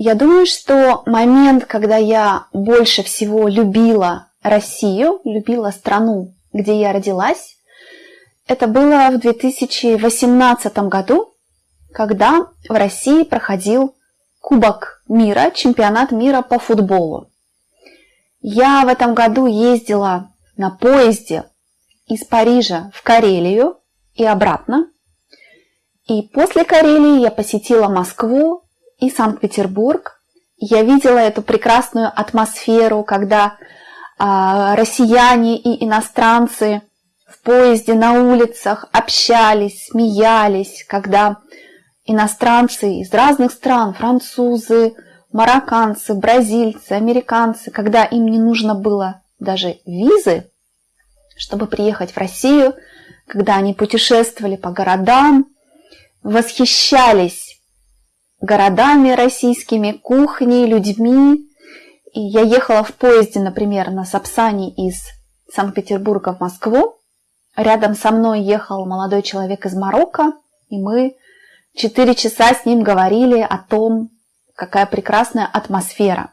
Я думаю, что момент, когда я больше всего любила Россию, любила страну, где я родилась, это было в 2018 году, когда в России проходил Кубок мира, чемпионат мира по футболу. Я в этом году ездила на поезде из Парижа в Карелию и обратно. И после Карелии я посетила Москву и Санкт-Петербург. Я видела эту прекрасную атмосферу, когда э, россияне и иностранцы в поезде на улицах общались, смеялись, когда иностранцы из разных стран, французы, марокканцы, бразильцы, американцы, когда им не нужно было даже визы, чтобы приехать в Россию, когда они путешествовали по городам, восхищались городами российскими, кухней, людьми. И я ехала в поезде, например, на Сапсане из Санкт-Петербурга в Москву. Рядом со мной ехал молодой человек из Марокко, и мы четыре часа с ним говорили о том, какая прекрасная атмосфера.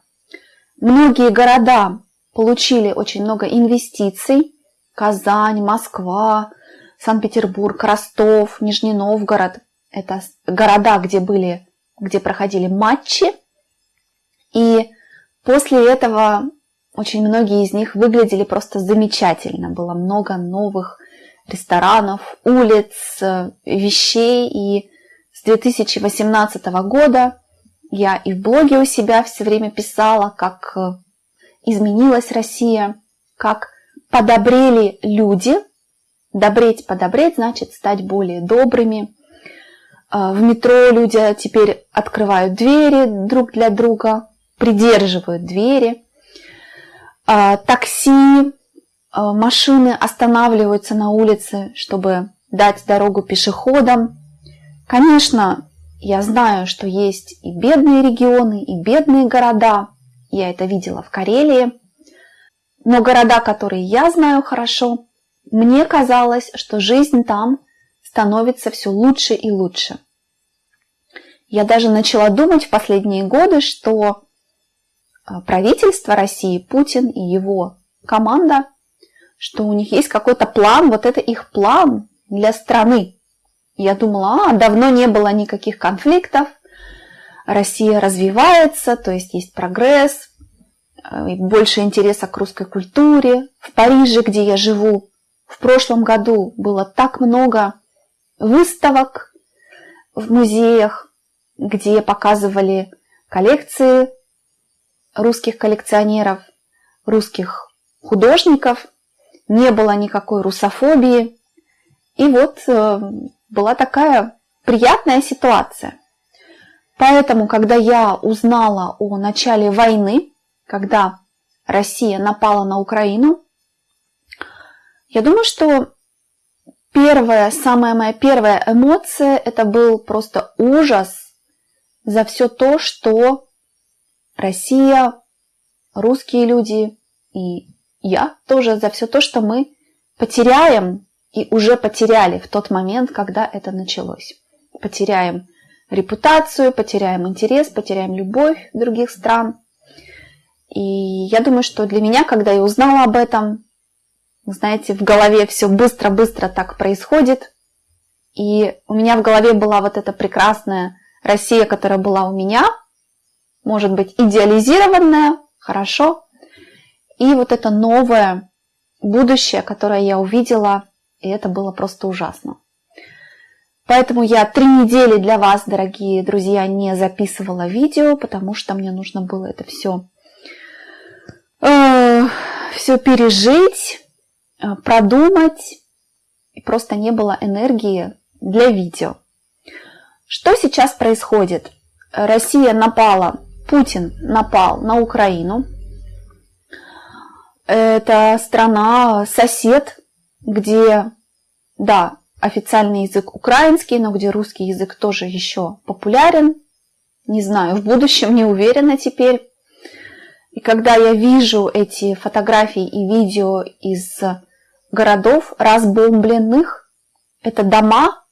Многие города получили очень много инвестиций. Казань, Москва, Санкт-Петербург, Ростов, Нижний Новгород. Это города, где были, где проходили матчи. И после этого очень многие из них выглядели просто замечательно. Было много новых ресторанов, улиц, вещей. И с 2018 года я и в блоге у себя все время писала, как изменилась Россия, как подобрели люди. Добреть, подобреть значит стать более добрыми. А, в метро люди теперь открывают двери друг для друга, придерживают двери. А, такси, а, машины останавливаются на улице, чтобы дать дорогу пешеходам. Конечно, я знаю, что есть и бедные регионы, и бедные города. Я это видела в Карелии. Но города, которые я знаю хорошо, мне казалось, что жизнь там становится все лучше и лучше. Я даже начала думать в последние годы, что а, правительство России, Путин и его команда, что у них есть какой-то план, вот это их план для страны. Я думала, а, давно не было никаких конфликтов, Россия развивается, то есть есть прогресс, э, больше интереса к русской культуре. В Париже, где я живу, в прошлом году было так много выставок в музеях, где показывали коллекции русских коллекционеров, русских художников. Не было никакой русофобии. И вот э, была такая приятная ситуация. Поэтому, когда я узнала о начале войны, когда Россия напала на Украину, я думаю, что первая, самая моя первая эмоция, это был просто ужас за все то, что Россия, русские люди и я тоже за все то, что мы потеряем и уже потеряли в тот момент, когда это началось. Потеряем репутацию, потеряем интерес, потеряем любовь других стран. И я думаю, что для меня, когда я узнала об этом, знаете, в голове все быстро-быстро так происходит. И у меня в голове была вот эта прекрасная Россия, которая была у меня, может быть, идеализированная, хорошо. И вот это новое будущее, которое я увидела, и это было просто ужасно. Поэтому я три недели для вас, дорогие друзья, не записывала видео, потому что мне нужно было это все, э, все пережить, э, продумать. И просто не было энергии для видео. Что сейчас происходит? Россия напала, Путин напал на Украину. Это страна, сосед, где, да, официальный язык украинский, но где русский язык тоже еще популярен. Не знаю, в будущем не уверена теперь. И когда я вижу эти фотографии и видео из городов разбомбленных, это дома,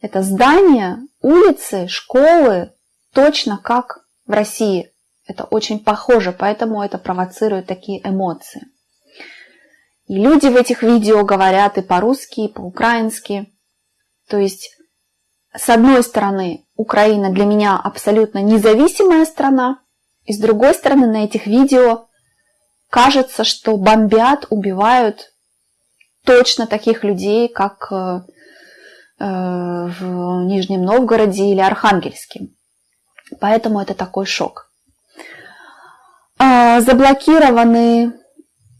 это здания, улицы, школы, точно как в России это очень похоже, поэтому это провоцирует такие эмоции. И люди в этих видео говорят и по-русски, и по-украински. То есть, с одной стороны, Украина для меня абсолютно независимая страна, и с другой стороны, на этих видео кажется, что бомбят, убивают точно таких людей, как э, в Нижнем Новгороде или Архангельске. Поэтому это такой шок. А, заблокированы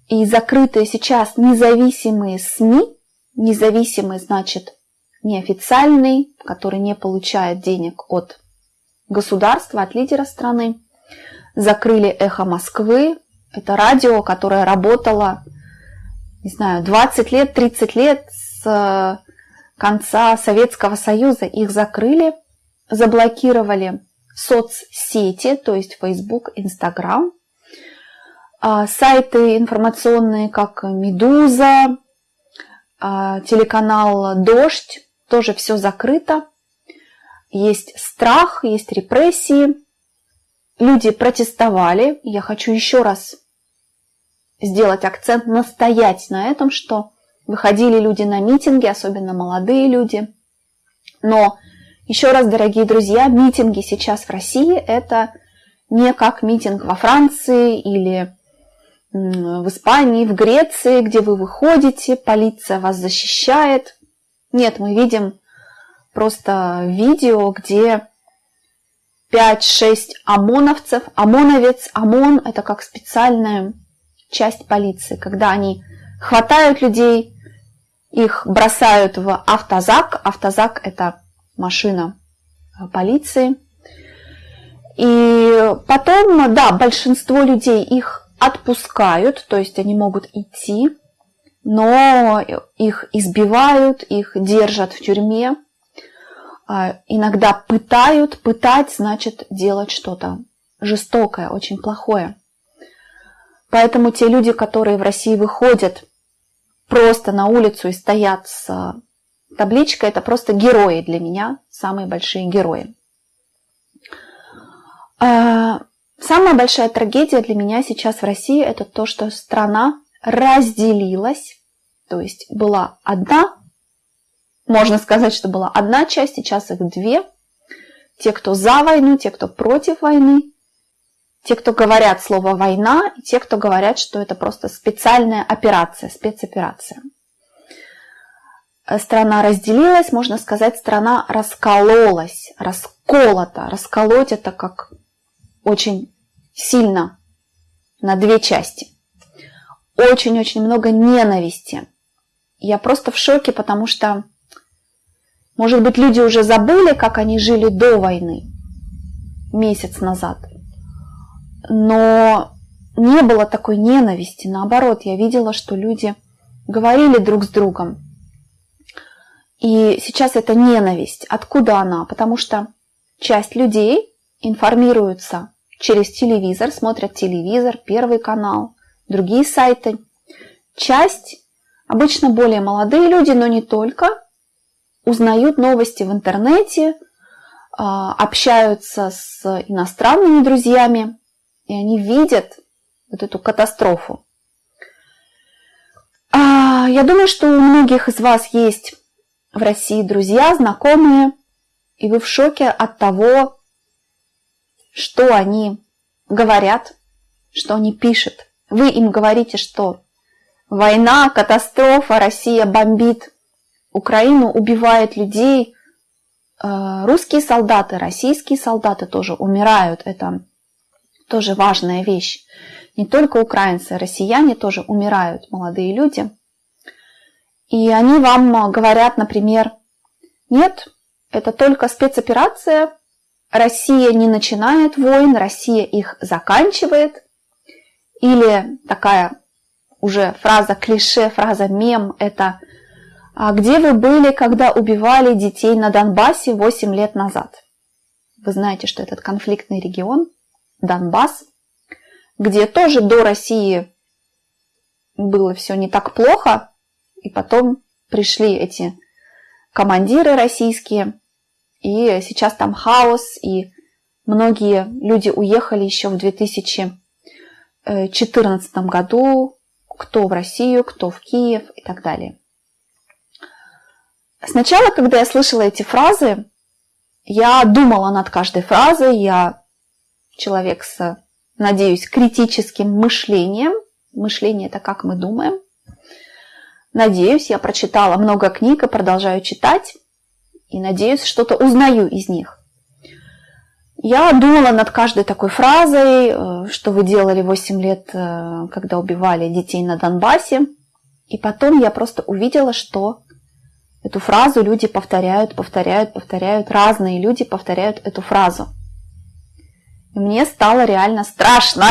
и закрытые сейчас независимые СМИ. Независимый значит неофициальный, который не получает денег от государства, от лидера страны. Закрыли «Эхо Москвы». Это радио, которое работало, не знаю, 20 лет, 30 лет с э, конца Советского Союза. Их закрыли, заблокировали соцсети, то есть Facebook, Instagram. А, сайты информационные, как «Медуза», а, телеканал «Дождь», тоже все закрыто. Есть страх, есть репрессии. Люди протестовали. Я хочу еще раз сделать акцент, настоять на этом, что выходили люди на митинги, особенно молодые люди. Но еще раз, дорогие друзья, митинги сейчас в России это не как митинг во Франции или в Испании, в Греции, где вы выходите, полиция вас защищает. Нет, мы видим просто видео, где 5-6 ОМОНовцев. ОМОНовец, ОМОН – это как специальная часть полиции, когда они хватают людей, их бросают в автозак. Автозак – это машина полиции. И потом, да, большинство людей их отпускают, то есть они могут идти, но их избивают, их держат в тюрьме, а, иногда пытают, пытать значит делать что-то жестокое, очень плохое. Поэтому те люди, которые в России выходят просто на улицу и стоят с табличкой, это просто герои для меня, самые большие герои. А, Самая большая трагедия для меня сейчас в России это то, что страна разделилась, то есть была одна, можно сказать, что была одна часть, сейчас их две. Те, кто за войну, те, кто против войны, те, кто говорят слово «война», и те, кто говорят, что это просто специальная операция, спецоперация. Страна разделилась, можно сказать, страна раскололась, расколота. Расколоть это как очень сильно на две части. Очень-очень много ненависти. Я просто в шоке, потому что, может быть, люди уже забыли, как они жили до войны, месяц назад. Но не было такой ненависти. Наоборот, я видела, что люди говорили друг с другом. И сейчас это ненависть. Откуда она? Потому что часть людей информируются через телевизор, смотрят телевизор, первый канал, другие сайты. Часть, обычно более молодые люди, но не только, узнают новости в интернете, а, общаются с иностранными друзьями, и они видят вот эту катастрофу. А, я думаю, что у многих из вас есть в России друзья, знакомые, и вы в шоке от того, что они говорят, что они пишут. Вы им говорите, что война, катастрофа, Россия бомбит Украину, убивает людей. Э, русские солдаты, российские солдаты тоже умирают. Это тоже важная вещь. Не только украинцы, россияне тоже умирают, молодые люди. И они вам говорят, например, нет, это только спецоперация, Россия не начинает войн, Россия их заканчивает. Или такая уже фраза клише, фраза мем – это «А где вы были, когда убивали детей на Донбассе 8 лет назад?» Вы знаете, что этот конфликтный регион, Донбасс, где тоже до России было все не так плохо, и потом пришли эти командиры российские – и сейчас там хаос, и Многие люди уехали еще в 2014 году, кто в Россию, кто в Киев и так далее. Сначала, когда я слышала эти фразы, я думала над каждой фразой, я человек с, надеюсь, критическим мышлением. Мышление – это как мы думаем. Надеюсь, я прочитала много книг и продолжаю читать. И надеюсь, что-то узнаю из них. Я думала над каждой такой фразой, э, что вы делали 8 лет, э, когда убивали детей на Донбассе. И потом я просто увидела, что эту фразу люди повторяют, повторяют, повторяют. Разные люди повторяют эту фразу. И мне стало реально страшно,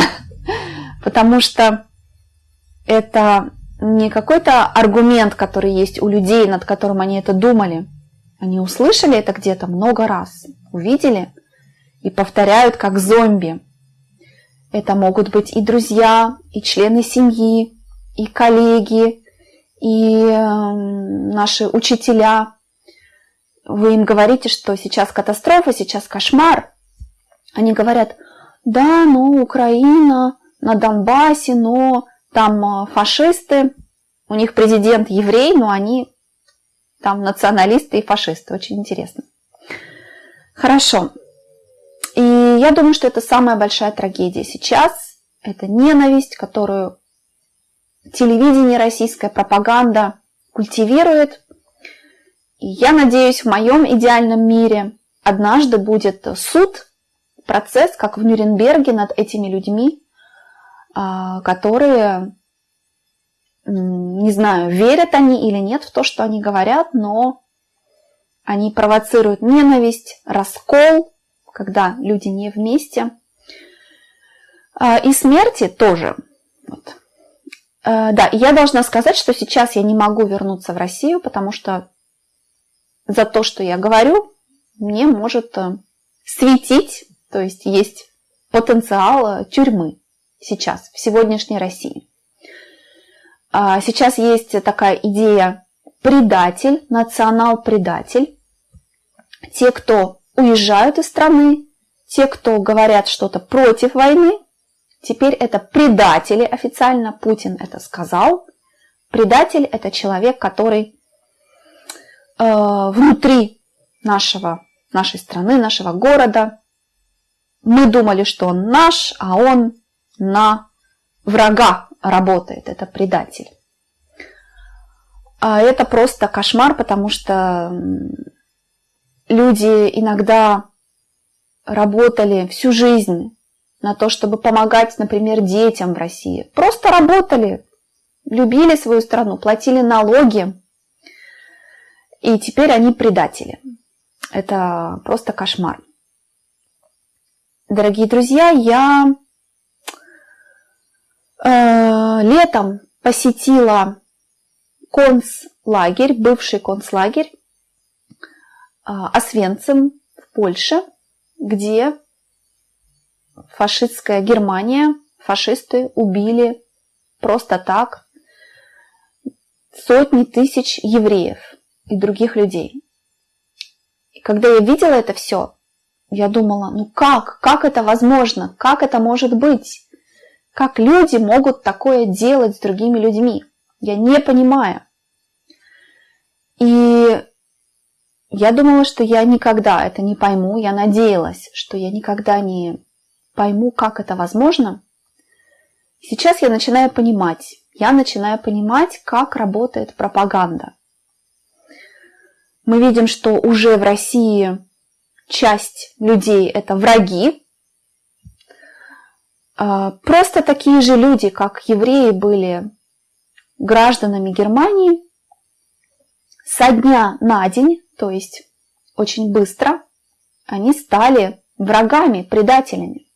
потому что это не какой-то аргумент, который есть у людей, над которым они это думали. Они услышали это где-то много раз, увидели – и повторяют как зомби. Это могут быть и друзья, и члены семьи, и коллеги, и э, наши учителя. Вы им говорите, что сейчас катастрофа, сейчас кошмар. Они говорят, да, ну, Украина на Донбассе, но там э, фашисты, у них президент еврей, но они там националисты и фашисты. Очень интересно. Хорошо. И я думаю, что это самая большая трагедия сейчас. Это ненависть, которую телевидение, российская пропаганда культивирует. И я надеюсь, в моем идеальном мире однажды будет суд, процесс, как в Нюрнберге, над этими людьми, а, которые, не знаю, верят они или нет в то, что они говорят, но они провоцируют ненависть, раскол, когда люди не вместе. А, и смерти тоже. Вот. А, да, я должна сказать, что сейчас я не могу вернуться в Россию, потому что за то, что я говорю, мне может э, светить, то есть есть потенциал тюрьмы сейчас, в сегодняшней России. А, сейчас есть такая идея предатель, национал-предатель. Те, кто уезжают из страны, те, кто говорят что-то против войны, теперь это предатели официально, Путин это сказал. Предатель – это человек, который э, внутри нашего, нашей страны, нашего города. Мы думали, что он наш, а он на врага работает. Это предатель. А это просто кошмар, потому что люди иногда работали всю жизнь на то, чтобы помогать, например, детям в России. Просто работали, любили свою страну, платили налоги, и теперь они предатели. Это просто кошмар. Дорогие друзья, я э, летом посетила концлагерь, бывший концлагерь а, Освенцим в Польше, где фашистская Германия, фашисты убили просто так сотни тысяч евреев и других людей. И когда я видела это все, я думала, ну как, как это возможно, как это может быть? Как люди могут такое делать с другими людьми? Я не понимаю. И я думала, что я никогда это не пойму. Я надеялась, что я никогда не пойму, как это возможно. Сейчас я начинаю понимать. Я начинаю понимать, как работает пропаганда. Мы видим, что уже в России часть людей это враги. А, просто такие же люди, как евреи, были гражданами Германии. Со дня на день то есть очень быстро они стали врагами, предателями.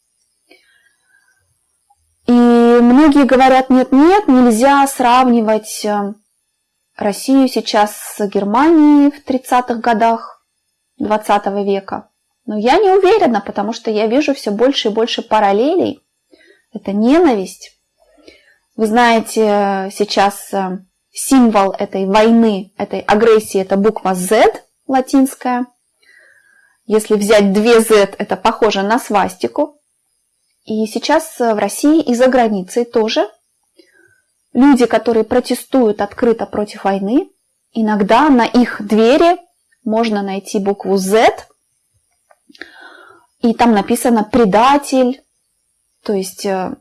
И многие говорят, нет-нет, нельзя сравнивать э, Россию сейчас с Германией в 30-х годах 20 века. Но я не уверена, потому что я вижу все больше и больше параллелей. Это ненависть. Вы знаете, сейчас э, символ этой войны, этой агрессии – это буква Z – латинская. Если взять две Z, это похоже на свастику. И сейчас в России и за границей тоже люди, которые протестуют открыто против войны, иногда на их двери можно найти букву Z, и там написано «предатель», то есть э,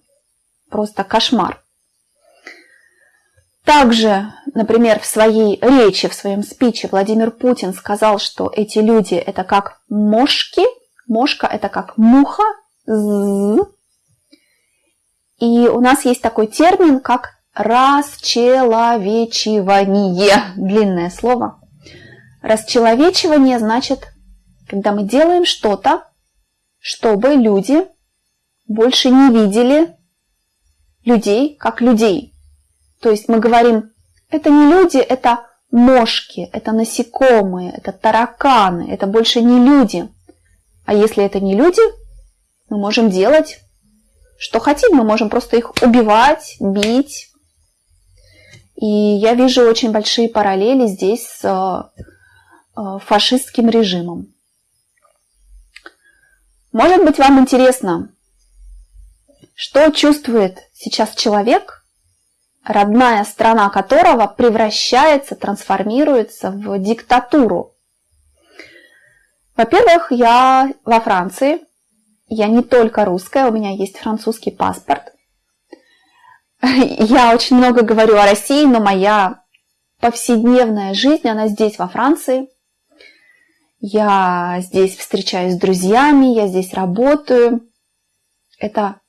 просто кошмар. Также, например, в своей речи, в своем спиче Владимир Путин сказал, что эти люди это как мошки, мошка это как муха, и у нас есть такой термин, как расчеловечивание, длинное слово. Расчеловечивание значит, когда мы делаем что-то, чтобы люди больше не видели людей как людей. То есть мы говорим, это не люди, это мошки, это насекомые, это тараканы, это больше не люди. А если это не люди, мы можем делать, что хотим, мы можем просто их убивать, бить. И я вижу очень большие параллели здесь с э, фашистским режимом. Может быть, вам интересно, что чувствует сейчас человек, родная страна которого превращается, трансформируется в диктатуру? Во-первых, я во Франции. Я не только русская, у меня есть французский паспорт. Я очень много говорю о России, но моя повседневная жизнь, она здесь, во Франции. Я здесь встречаюсь с друзьями, я здесь работаю. Это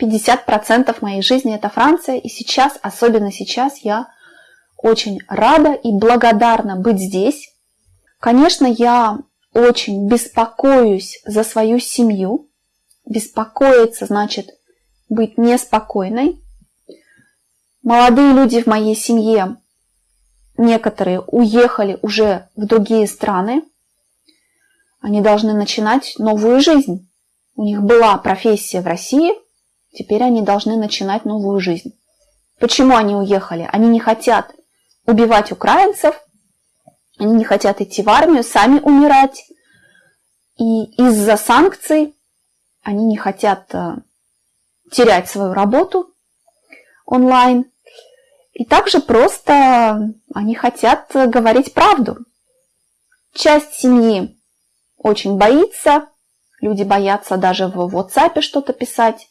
50% моей жизни это Франция, и сейчас, особенно сейчас, я очень рада и благодарна быть здесь. Конечно, я очень беспокоюсь за свою семью. Беспокоиться значит быть неспокойной. Молодые люди в моей семье, некоторые уехали уже в другие страны. Они должны начинать новую жизнь. У них была профессия в России – Теперь они должны начинать новую жизнь. Почему они уехали? Они не хотят убивать украинцев, они не хотят идти в армию, сами умирать. И из-за санкций они не хотят э, терять свою работу онлайн. И также просто они хотят говорить правду. Часть семьи очень боится, люди боятся даже в WhatsApp что-то писать.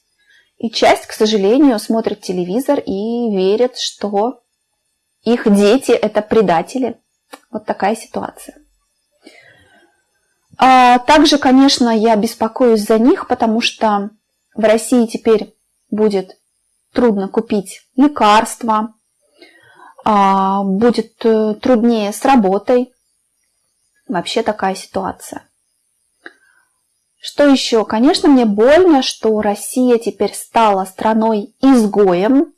И часть, к сожалению, смотрит телевизор и верит, что их дети – это предатели. Вот такая ситуация. А также, конечно, я беспокоюсь за них, потому что в России теперь будет трудно купить лекарства, а, будет э, труднее с работой. Вообще такая ситуация. Что еще? Конечно, мне больно, что Россия теперь стала страной-изгоем.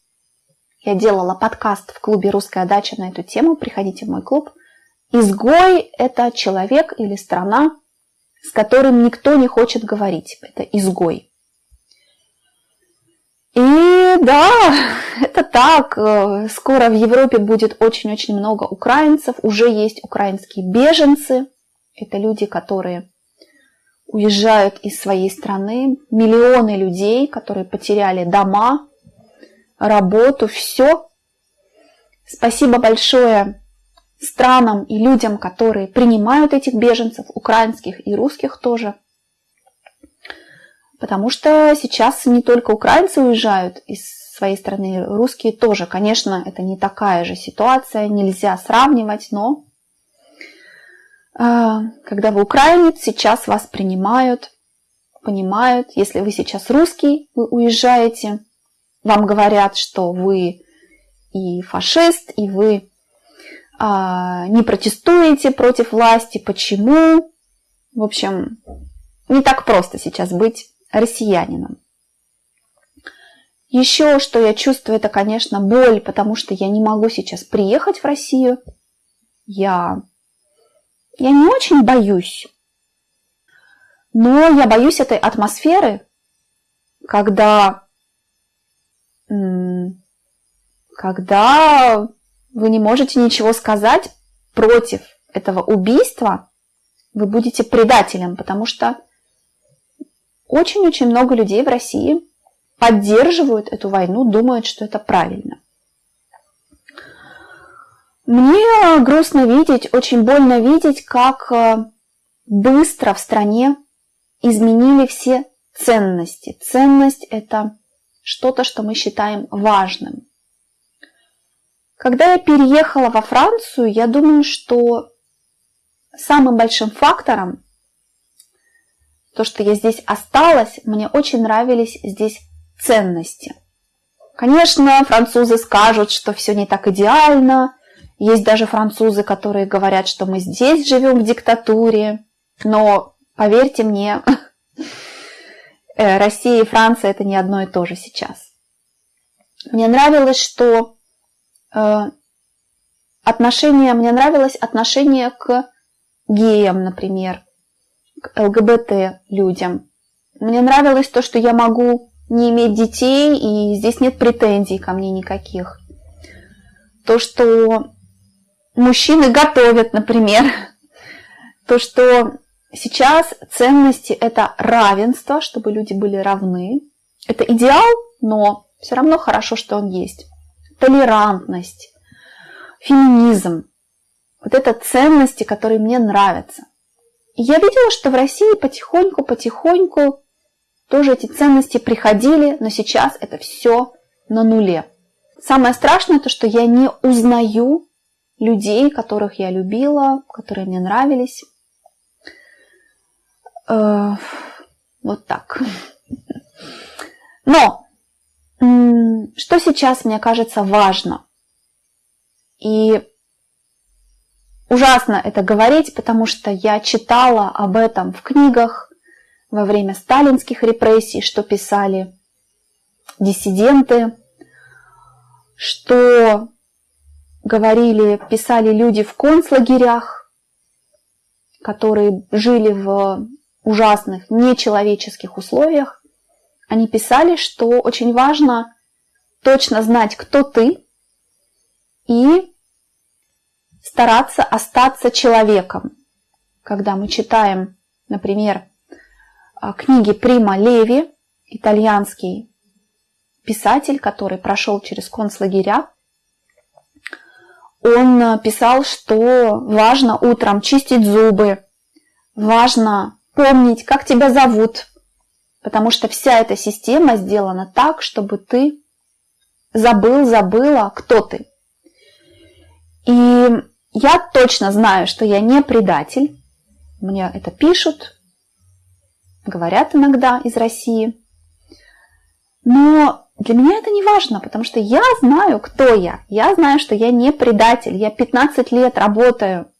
Я делала подкаст в клубе «Русская дача» на эту тему. Приходите в мой клуб. Изгой – это человек или страна, с которым никто не хочет говорить. Это изгой. И да, это так. Скоро в Европе будет очень-очень много украинцев. Уже есть украинские беженцы. Это люди, которые уезжают из своей страны, миллионы людей, которые потеряли дома, работу, все. Спасибо большое странам и людям, которые принимают этих беженцев, украинских и русских тоже. Потому что сейчас не только украинцы уезжают из своей страны, русские тоже. Конечно, это не такая же ситуация, нельзя сравнивать, но когда вы украинец, сейчас вас принимают, понимают. Если вы сейчас русский, вы уезжаете, вам говорят, что вы и фашист, и вы а, не протестуете против власти. Почему? В общем, не так просто сейчас быть россиянином. Еще что я чувствую, это, конечно, боль, потому что я не могу сейчас приехать в Россию. Я я не очень боюсь, но я боюсь этой атмосферы, когда, когда вы не можете ничего сказать против этого убийства, вы будете предателем, потому что очень-очень много людей в России поддерживают эту войну, думают, что это правильно. Мне грустно видеть, очень больно видеть, как э, быстро в стране изменили все ценности. Ценность – это что-то, что мы считаем важным. Когда я переехала во Францию, я думаю, что самым большим фактором, то, что я здесь осталась, мне очень нравились здесь ценности. Конечно, французы скажут, что все не так идеально. Есть даже французы, которые говорят, что мы здесь живем в диктатуре. Но поверьте мне, э, Россия и Франция это не одно и то же сейчас. Мне нравилось, что э, отношение, мне нравилось отношение к геям, например, к ЛГБТ людям. Мне нравилось то, что я могу не иметь детей, и здесь нет претензий ко мне никаких. То, что мужчины готовят, например. То, что сейчас ценности – это равенство, чтобы люди были равны. Это идеал, но все равно хорошо, что он есть. Толерантность, феминизм. Вот это ценности, которые мне нравятся. И я видела, что в России потихоньку-потихоньку тоже эти ценности приходили, но сейчас это все на нуле. Самое страшное то, что я не узнаю людей, которых я любила, которые мне нравились. Э, вот так. Но что сейчас мне кажется важно? И ужасно это говорить, потому что я читала об этом в книгах, во время сталинских репрессий, что писали диссиденты, что говорили, писали люди в концлагерях, которые жили в ужасных, нечеловеческих условиях. Они писали, что очень важно точно знать, кто ты, и стараться остаться человеком. Когда мы читаем, например, а, книги Прима Леви, итальянский писатель, который прошел через концлагеря. Он э, писал, что важно утром чистить зубы, важно помнить, как тебя зовут, потому что вся эта система сделана так, чтобы ты забыл, забыла, кто ты. И я точно знаю, что я не предатель. Мне это пишут, говорят иногда из России. Но для меня это не важно, потому что я знаю, кто я. Я знаю, что я не предатель. Я 15 лет работаю,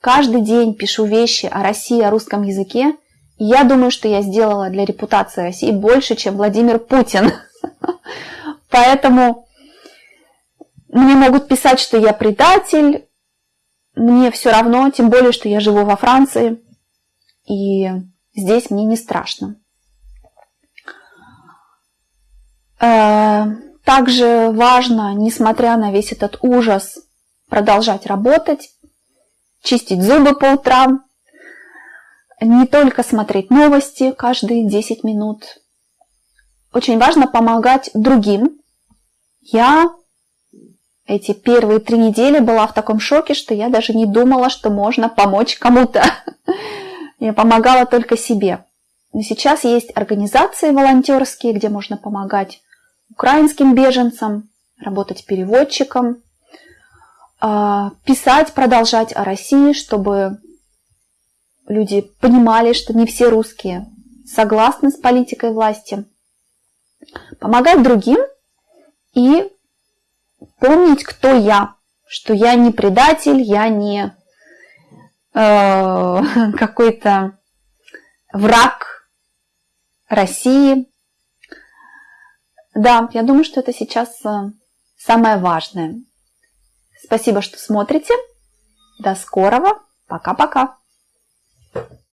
каждый день пишу вещи о России, о русском языке. И я думаю, что я сделала для репутации России больше, чем Владимир Путин. Поэтому мне могут писать, что я предатель. Мне все равно, тем более, что я живу во Франции. И Здесь мне не страшно. Э, также важно, несмотря на весь этот ужас, продолжать работать, чистить зубы по утрам, не только смотреть новости каждые 10 минут. Очень важно помогать другим. Я эти первые три недели была в таком шоке, что я даже не думала, что можно помочь кому-то. Я помогала только себе. Но сейчас есть организации волонтерские, где можно помогать украинским беженцам, работать переводчиком, а, писать, продолжать о России, чтобы люди понимали, что не все русские согласны с политикой власти. Помогать другим и помнить, кто я, что я не предатель, я не Э, какой-то враг России. Да, я думаю, что это сейчас э, самое важное. Спасибо, что смотрите. До скорого. Пока-пока.